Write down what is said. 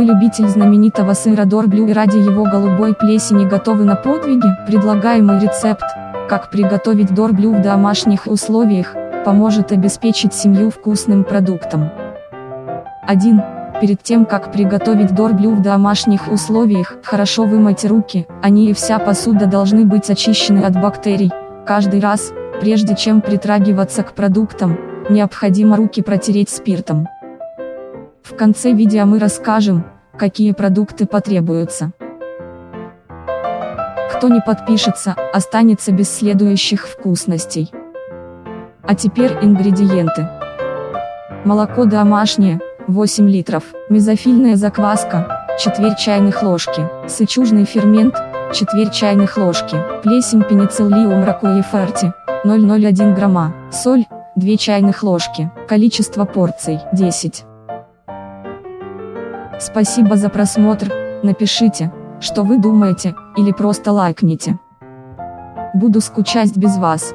Вы любитель знаменитого сыра Дорблю и ради его голубой плесени готовы на подвиги? Предлагаемый рецепт, как приготовить Дорблю в домашних условиях, поможет обеспечить семью вкусным продуктом. 1. Перед тем как приготовить дорблю в домашних условиях, хорошо вымойте руки, они и вся посуда должны быть очищены от бактерий. Каждый раз, прежде чем притрагиваться к продуктам, необходимо руки протереть спиртом. В конце видео мы расскажем, какие продукты потребуются. Кто не подпишется, останется без следующих вкусностей. А теперь ингредиенты. Молоко домашнее, 8 литров, мезофильная закваска, четверть чайных ложки, сычужный фермент, четверть чайных ложки, плесень пенициллиум ракуеферти, 0,01 грамма, соль, 2 чайных ложки, количество порций, 10. Спасибо за просмотр, напишите, что вы думаете, или просто лайкните. Буду скучать без вас.